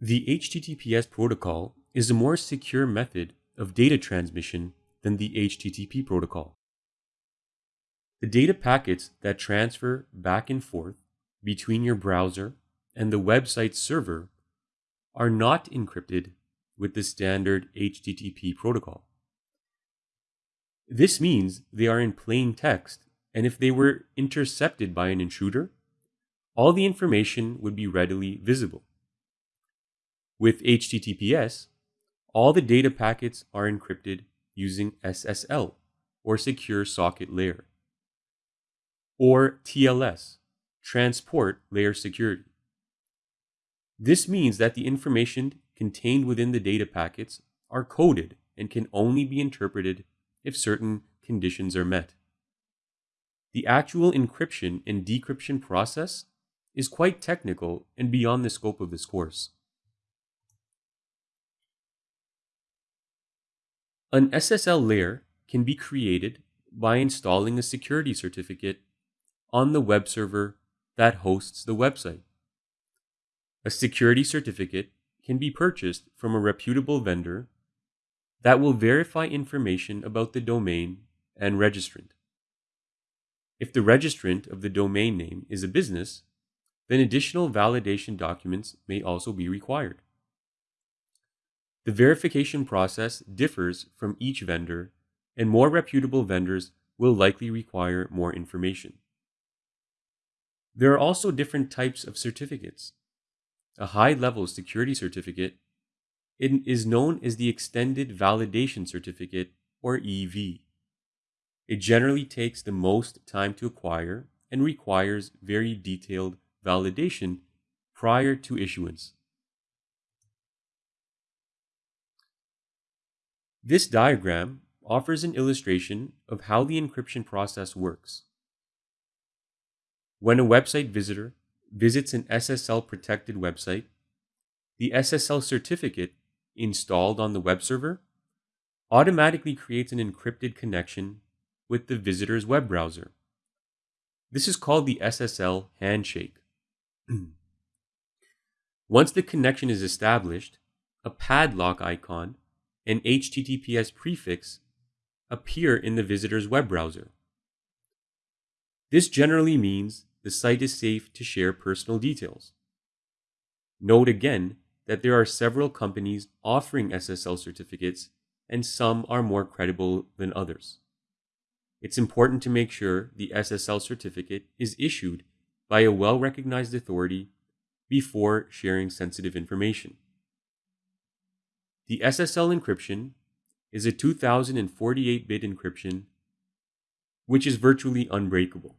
The HTTPS protocol is a more secure method of data transmission than the HTTP protocol. The data packets that transfer back and forth between your browser and the website server are not encrypted with the standard HTTP protocol. This means they are in plain text, and if they were intercepted by an intruder, all the information would be readily visible. With HTTPS, all the data packets are encrypted using SSL, or Secure Socket Layer, or TLS, Transport Layer Security. This means that the information contained within the data packets are coded and can only be interpreted if certain conditions are met. The actual encryption and decryption process is quite technical and beyond the scope of this course. An SSL layer can be created by installing a security certificate on the web server that hosts the website. A security certificate can be purchased from a reputable vendor that will verify information about the domain and registrant. If the registrant of the domain name is a business, then additional validation documents may also be required. The verification process differs from each vendor, and more reputable vendors will likely require more information. There are also different types of certificates. A high level security certificate is known as the Extended Validation Certificate, or EV. It generally takes the most time to acquire and requires very detailed validation prior to issuance. This diagram offers an illustration of how the encryption process works. When a website visitor visits an SSL protected website, the SSL certificate installed on the web server automatically creates an encrypted connection with the visitor's web browser. This is called the SSL handshake. Once the connection is established, a padlock icon and HTTPS prefix appear in the visitor's web browser. This generally means the site is safe to share personal details. Note again that there are several companies offering SSL certificates and some are more credible than others. It's important to make sure the SSL certificate is issued by a well recognized authority before sharing sensitive information. The SSL encryption is a 2048 bit encryption, which is virtually unbreakable.